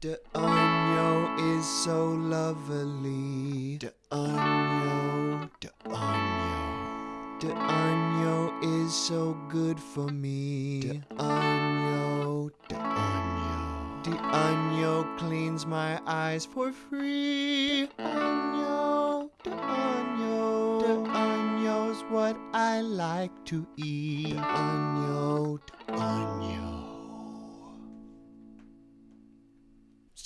De Año is so lovely. De Año, De Año. De Año is so good for me. De Año, De Año. De Año cleans my eyes for free. Año, De Año. De Año's what I like to eat. De Año, De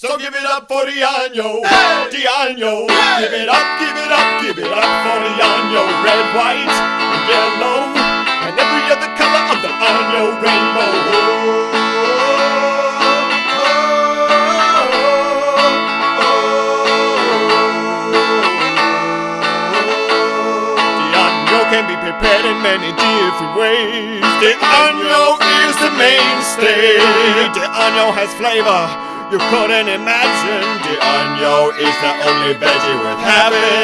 So give it up for the año, the año. Give it up, give it up, give it up for the año. Red, white, and yellow, and every other color of the año rainbow. The año can be prepared in many different ways. The año is the mainstay. The año has flavor you couldn't imagine. The onion is the only veggie worth having.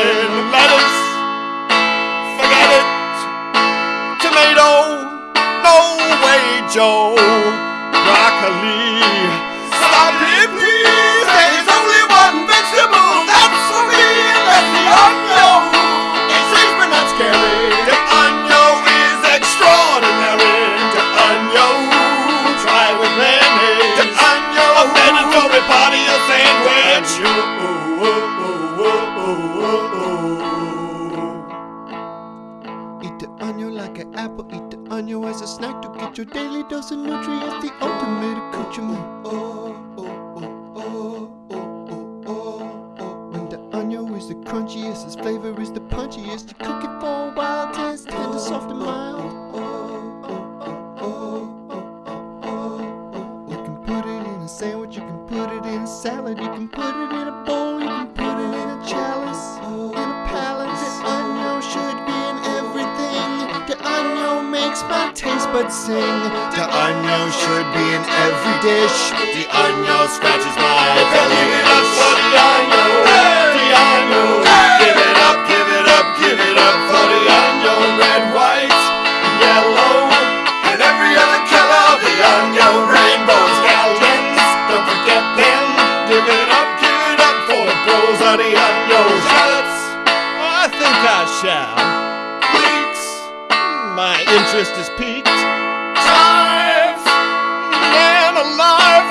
Your daily dose of nutrients, the ultimate accoutrement. Oh, oh, oh, oh, oh, oh, oh, oh. When the onion is the crunchiest, its flavor is the punchiest. You cook it for a while it's tender, soft, and mild. Oh oh oh, oh, oh, oh. You can put it in a sandwich, you can put it in a salad, you can put it in a bowl, you can put it in a chalice, makes my taste buds sing. The onion should be in every dish. The año scratches my belly. Give it up for my interest is piqued. Chives, man alive,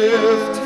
lift